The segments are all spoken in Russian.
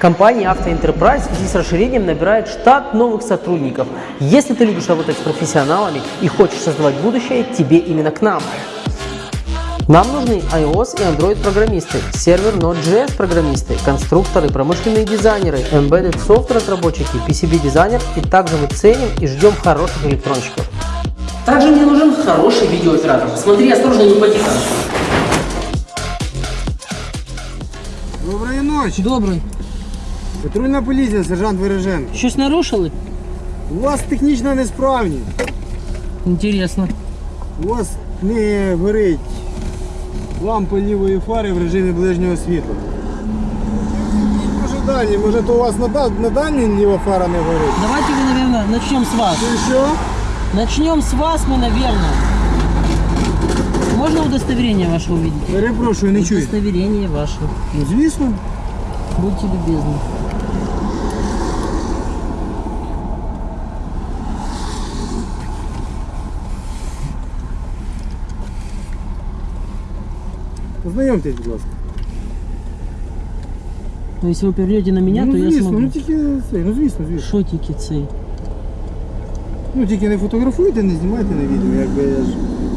Компания «Автоэнтерпрайз» в связи с расширением набирает штат новых сотрудников. Если ты любишь работать с профессионалами и хочешь создавать будущее, тебе именно к нам. Нам нужны iOS и Android программисты, сервер Node.js программисты, конструкторы, промышленные дизайнеры, embedded software разработчики, PCB дизайнер и также мы ценим и ждем хороших электронщиков. Также мне нужен хороший видеооператор. Смотри осторожно, не упади там. Доброї ночі. Добрий. Патрульна поліція, сержант Береженко. Щось нарушили? У вас технічна несправність. Інтересно. У вас не горить лампа лівої фари в режимі ближнього світла. Може дальні, може то у вас на, да- на дальній ліва фара не горить. Давайте мы, наверное, начнем с вас. І що? Начнем с вас мы, наверное. Можно удостоверение ваше увидеть? Перепрошую, не чую. Удостоверение ваше. Ну, звісно. Будьте любезны. Познайомтесь, будь ласка. Но если вы повернете на меня, ну, то я звісно, смогу. ну тільки це, ну звісно, звісно. Що тільки цей? Ну тільки не фотографуйте, не знімайте на відео, якби я ж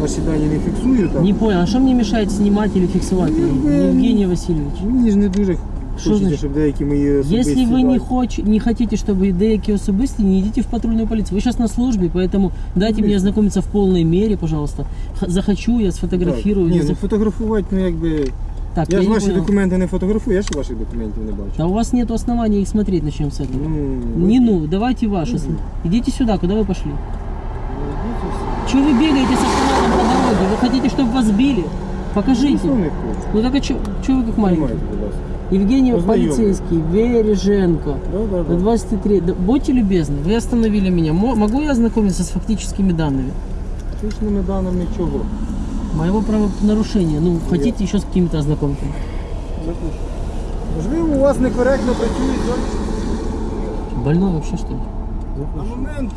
ваші дані не фіксую там. Не понял, а что мне мешает снимать или фиксировать? Ну, э, Евгений Васильевич. Мені ж не дуже Що хочеться, значить? щоб деякі мої особисті Если вы не, дані- хоч, не хотите, чтобы деякі особисті, не идите в патрульную полицию. Вы сейчас на службе, поэтому дайте мне ознакомиться в полной мере, пожалуйста. Х- Захочу, я сфотографирую. Так, не Ні, ну зах- фотографувати, ну якби. Так, Я, я, ж не ваші понял. документи не фотографую, я ж ваших документів не бачу. А у вас нет оснований их смотреть, начнем с этого. Ну, Не ну, давайте ваши. Мгм. Идите сюда, куда вы пошли? идите все. Чего вы бегаете с автоматом по дороге? Вы хотите, чтобы вас били? Покажите. Ну, не хочу. Ну так а чё, чё вы как маленький? Знімайте, будь ласка. Евгений полицейский, Вереженко. Да, да, да. 23. Да, будьте любезны, вы остановили меня. Мо- могу я ознакомиться с фактическими данными? Точними даними чого? Моего правонарушения. Ну, хотите еще с какими-то ознакомиться? Можливо, у вас некоректно працюють. Больной вообще что ли? На момент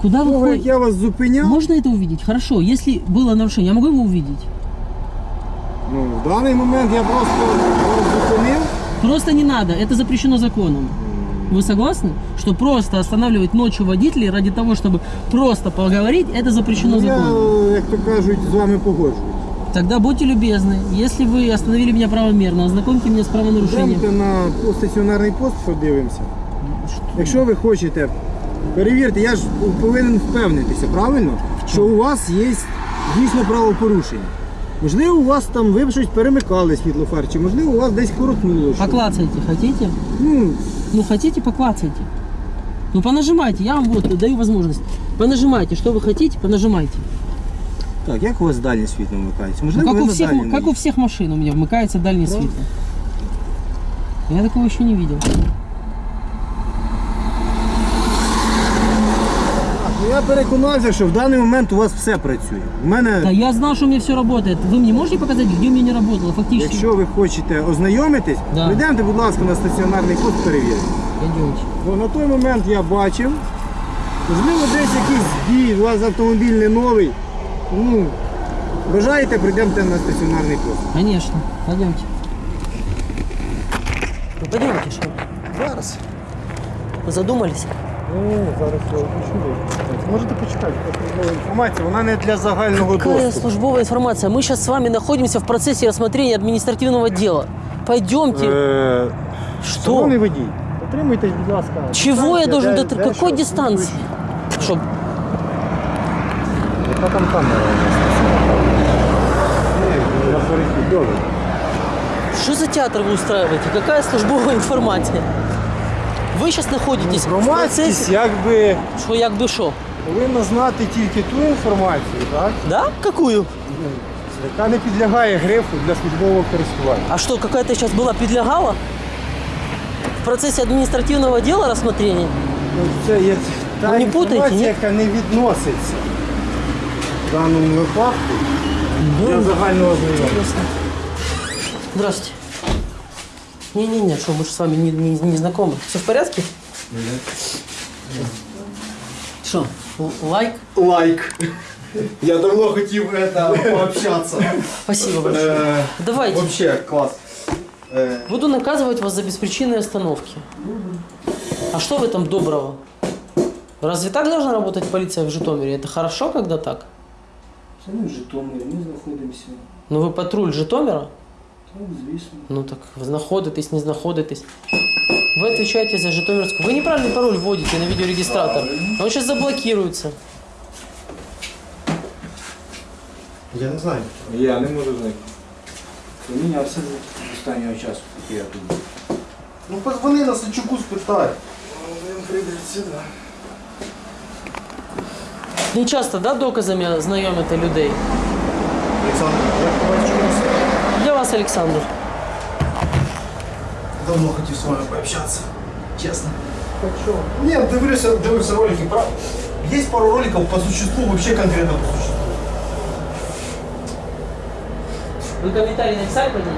Куда вы того, ходите? я вас зупиняв, Можно это увидеть? Хорошо, если было нарушение, я могу его увидеть? ну, в даний момент я просто вас зупинив. Просто не надо, это запрещено законом. Вы согласны? Что просто останавливать ночью водителей ради того, чтобы просто поговорить, это запрещено Ну, я, законом. як то кажуть, з вами погоджуюсь. Тогда будьте любезны, если вы остановили меня правомерно, ознакомьте меня с правонарушением. Йдемте на пост- стаціонарний пост, подивимося. Якщо ви хочете, перевірте, я ж повинен впевнитися, правильно? Що у вас є дійсно правопорушення. Можливо, у вас там ви щось перемикали світлофар, чи можливо у вас десь коротнуло. щось. Поклацайте, хотите? Ну, Ну хотите, поклацайте. Ну понажимайте, я вам вот даю возможность. Понажимайте, что вы хотите, понажимайте. так, як у вас дальнє світло вмикається? Ну, Можливо, как, ви у на всех, дальньому как у всех машин у меня вмыкается дальний Да? свет. Я такого еще не видел. Я переконався, що в даний момент у вас все працює. У мене, Да я знал, что у меня все работает. Вы мне можете показать, где у меня не работало фактически? якщо ви хочете ознайомитись, Да. прийдемте, будь ласка, на стаціонарний пост перевірити. Пойдемте. Бо на той момент я бачив, можливо, десь якийсь збій, у вас автомобіль не новий. Ну, бажаєте, прийдемте на стаціонарний пост. Конечно, пойдемте. Ну, пойдемте, что? Зараз. Задумались? Ну, зараз я почую. Можете почекати, службова інформація, вона не для загального Какая доступу. службовая информация? Мы сейчас с вами находимся в процессе рассмотрения административного дела. Пойдемте. Е, Что? Шановний водій, дотримуйтесь, будь ласка. Чего я дистанції, должен де- дотр... де Какой що? дистанции? Что? Яка там камера у нас? Ні, на перехід, добре. Что за театр вы устраиваете? Какая службовая информация? Вы сейчас находитесь в Громадськість процессе... якби Что, як бы шо? повинна знати тільки ту інформацію, так? Да? Какую? яка не підлягає грифу для службового користування. А что, какая-то сейчас была подлягала? В процессе административного дела рассмотрения? Ну, Це є та Ви не путайте, інформація, ні? яка не відноситься в даному випадку для загального знайомства. Ясно. Здравствуйте. Не-не-не, что, мы же с вами не, не, не знакомы. Все в порядке? Что, л- лайк? Лайк. Я давно хотів это, пообщаться. Спасибо большое. Э, Давайте. Вообще, класс. Е, Буду наказывать вас за беспричинные остановки. А что в этом доброго? Разве так должна работать полиция в Житомире? Это хорошо, когда так? В Житомирі, ми знаходимося. Ну ви патруль Житомира? Так, звісно. Ну так знаходитесь, не знаходитесь. Вы отвечаете за Житомирскую. Вы неправильный пароль вводите на видеорегистратор. Он сейчас заблокируется. я не знаю. Я не можу знайти. Помінявся з останнього часу, поки я тут був. Ну позвони на Сачуку, спитай. Він прийде сюди. Не часто, да, доказами знайомите людей? Олександр, як побачиш чомусь? Для вас, Олександр. Давно хотів з вами пообщатися. Чесно. Хочу. Ні, дивився, дивився ролики. Про... Є пару роликів по существу, вообще конкретно по существу. Вы комментарий написали под ним?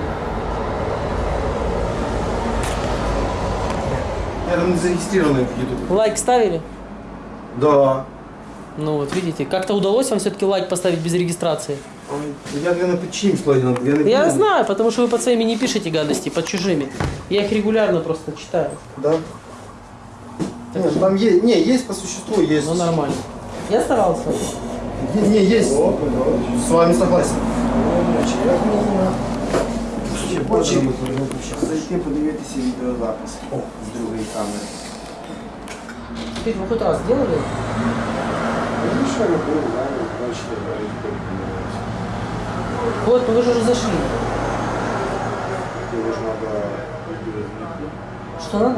Я там не зарегистрированный в YouTube. Лайк ставили? Да. Ну вот, видите, как-то удалось вам все-таки лайк поставить без регистрации? Ой, Я, я на печінь складен, я не Я помню. знаю, потому что вы под своими не пишете гадости, под чужими. Я их регулярно просто читаю. Да. Не, ну там есть, не, есть по существу, есть. Ну нормально. Я старался. Е- Не, есть. С вами согласен. Хоче зайти подивитися відеозапис з другої камери. Скажите, вы хоть раз делали? Вот, вы же уже зашли. Что надо?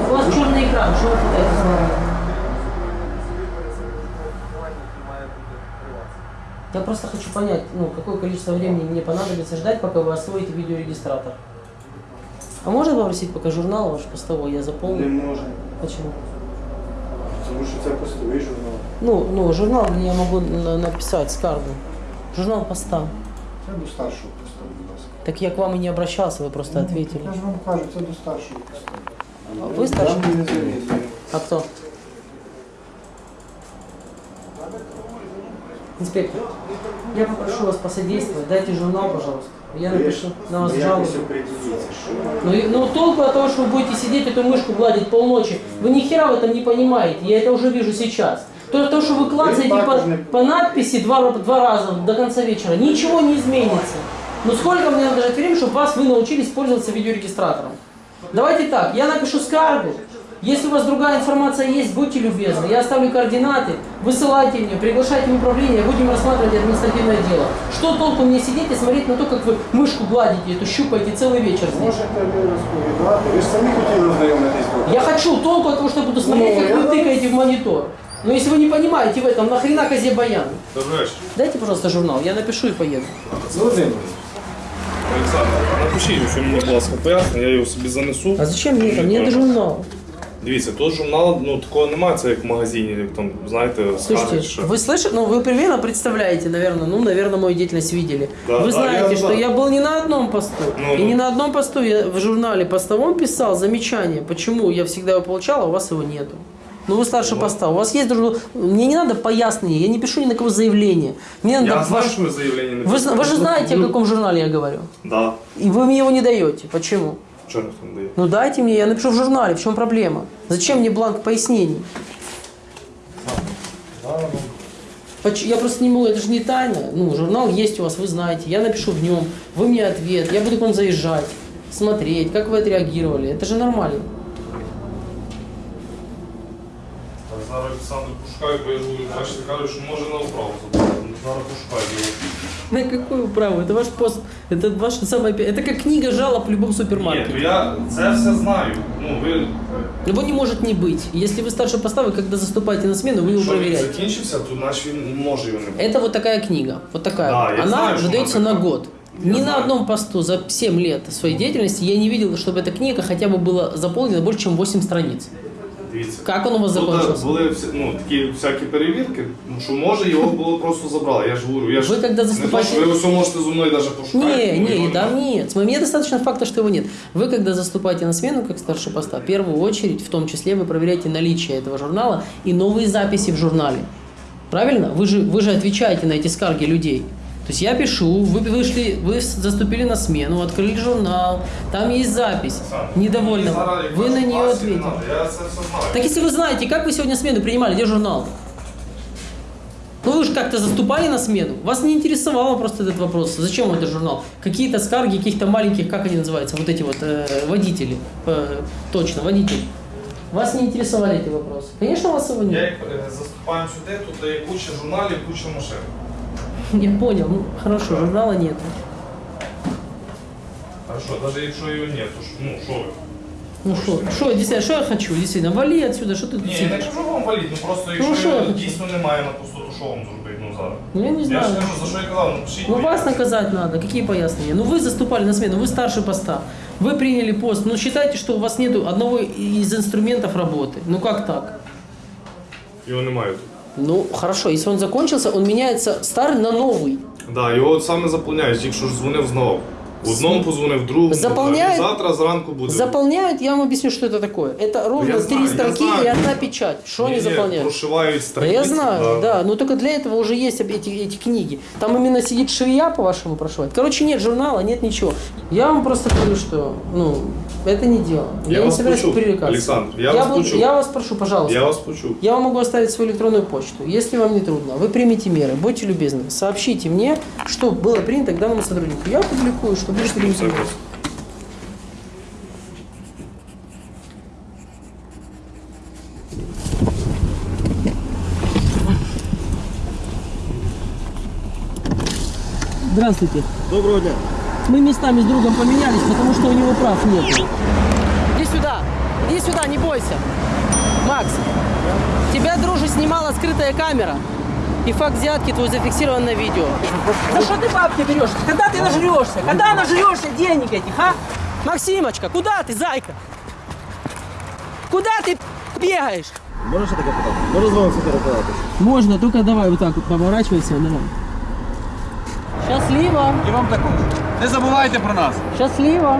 У вас черный экран, что вы пытаетесь? Я просто хочу понять, ну, какое количество времени мне понадобится ждать, пока вы освоите видеорегистратор. А можно попросить пока журнал ваш постовой, я Не заполню? можна. Почему? Тому що це постовий журнал. Ну, ну, журнал, я могу на- написать скаргу. Журнал поста. Це до старшого постову, будь ласка. Так я к вам и не обращался, вы просто ответили. Я ж вам кажу, це до старшого постову. А Вы старший? Не. А кто? Инспектор, я попрошу вас посодействовать. Дайте журнал, пожалуйста. Я напишу на вас жалобу. Ну, ну толку от того, что вы будете сидеть эту мышку гладить полночи, вы ни хера в этом не понимаете, я это уже вижу сейчас. То, то что вы клацаете по, по надписи два, два раза до конца вечера, ничего не изменится. Ну сколько мне надо ждать времени, чтобы вас вы научились пользоваться видеорегистратором? Давайте так, я напишу скаргу. Если у вас другая информация есть, будьте любезны. Я оставлю координаты, высылайте мне, приглашайте в управление, будем рассматривать административное дело. Что толку мне сидеть и смотреть на то, как вы мышку гладите, эту щупаете целый вечер здесь? можете ви розповідати. Ви ж самі хотіли ознайомитись з Я хочу толку от того, что я буду смотреть, Ну, как я вы да. тыкаете в монитор. Но если вы не понимаете в этом, нахрена козе баян? Добрий вечір. Дайте, пожалуйста, журнал, я напишу и поеду. Володимир, Олександр, напишіть, що мені, будь ласка, пояснення, я його собі занесу. А зачем мне это? Мне это журнал. Дивіться, тут журнал, ну такого немає, це як в магазині, як там, знаєте, Слушайте, скажуть, що. вы слышите, ну вы примерно представляете, наверное, ну, наверное, мою деятельность видели. Да, вы да, знаете, я что знаю. я был не на одном посту. Ну, и ну. не на одном посту я в журнале постовом писал замечание, почему я всегда его получал, а у вас его нету. Ну вы старше поста, у вас есть журнал. Мне не надо пояснения, я не пишу ни на кого заявление. Мне надо Я знаю, ваш- що ви заявлення не Вы, зна- вы же знаете, о Ну, каком журнале я говорю. Да. И вы мне его не даете. Почему? Чого ніхто не дає? Ну дайте мне, я напишу в журнале, в чем проблема. Зачем мне бланк пояснений? Поч- Я просто не могу, это же не тайна. Ну, журнал есть у вас, вы знаете. Я напишу в нем, вы мне ответ, я буду к вам заезжать, смотреть, как вы отреагировали. Это же нормально. Так, зараз Олександр пошукає, бо я ж говорю, бачите, кажуть, що може на управу забрати. Ну, Зараз пошукаю. На какую право? Это ваш пост, это ваше самое... пе- Это как книга жалоб в любом Ні, то супермаркете. я це все знаю. Ну, ви, Его не может не быть. Если вы старше поста, вы когда заступаете на смену, вы его якщо він проверяете. закінчився, то значить він може його не бути. Это вот такая книга, вот такая. Да, вот. я Она знаю, что выдается она на такая. год. Я Ни на знаю. одном посту за 7 лет своей деятельности я не видел, чтобы эта книга хотя бы была заполнена больше, чем 8 страниц. Дивіться. Как он у вас Тут закончился? були всі, ну, такі всякі перевірки, ну, що може його було просто забрали. Я ж говорю, я ж Ви когда не заступаєте- то, що ви все можете зі мною навіть пошукати. Не, ну, не, його да нема. нет. Мне достаточно факта, что его нет. Вы, когда заступаете на смену как старший поста, в первую очередь, в том числе, вы проверяете наличие этого журнала и новые записи в журнале. Правильно? Вы же, вы же отвечаете на эти скарги людей. То есть я пишу, вы вышли, вы заступили на смену, открыли журнал, там есть запись, недовольна. Вы на нее ответили. Я це все знаю. Так если вы знаете, как вы сегодня смену принимали, где журнал? Ну вы же как-то заступали на смену. Вас не интересовало просто этот вопрос. Зачем вам этот журнал? Какие-то скарги каких-то маленьких, как они называются, вот эти вот э, водители. Э, точно, водители. Вас не интересовали эти вопросы. Конечно, вас его Я нет. як е, заступаємо сюди, тут є куча журналів, куча машин. Я понял. Ну, хорошо, журнала нет. Хорошо, навіть якщо його нет, то ж, ну що ви? Ну что, что, действительно, что я хочу? Действительно, вали отсюда, что ты тут Ні, я не сидишь? кажу вам валіть, ну просто Ну, якщо що я його хочу? дійсно немає на пустоту, що вам зробити ну зараз? Ну, я не Я знаю. ж кажу, за що я казав, ну пишіть. Ну, вас пояснення. наказать надо. Какие пояснения? Ну, вы заступали на смену, вы старше поста. Вы приняли пост. Ну, считайте, что у вас нет одного из инструментов работы. Ну, как так? Його немає тут. Ну, хорошо, если он закончился, он меняется старый на новый. Да, його от саме заповняють, тільки що ж дзвонив знову. Одному позвонив, другому. Заповняють? Завтра зранку буде. Заполняют, я вам объясню, что это такое. Это ровно Я знаю, три я строки знаю. и одна печать. Что они Ні, ні, заполняют? Прошивають Да страниці. я знаю, да. Но только для этого уже есть эти, эти книги. Там именно сидит швея, по-вашему, прошивает. Короче, нет журнала, нет ничего. Я вам просто говорю, что, ну, это не дело. Я не вас собираюсь почув, пререкаться. Олександр, я вас буду- почув. я вас прошу, пожалуйста. Я вас почув. Я вам могу оставить свою электронную почту. Если вам не трудно, вы примите меры, будьте любезны, сообщите мне, что было принято к данному сотруднику. Я публикую, что приняты меры. Согласен. Здравствуйте. Доброго дня. Мы местами с другом поменялись, потому что у него прав нет. Иди сюда, иди сюда, не бойся. Макс, тебя, друже, снимала скрытая камера. И факт взятки твой зафиксирован на видео. За что ты бабки берешь? Когда ты нажрешься? Когда нажрешься денег этих, а? Максимочка, куда ты, зайка? Куда ты бегаешь? Можна ще таке питати? Можна з вами фотографуватися? Можно, только давай вот так вот поворачивайся, давай. Счастливо, І вам також. Не забувайте про нас. счастливо.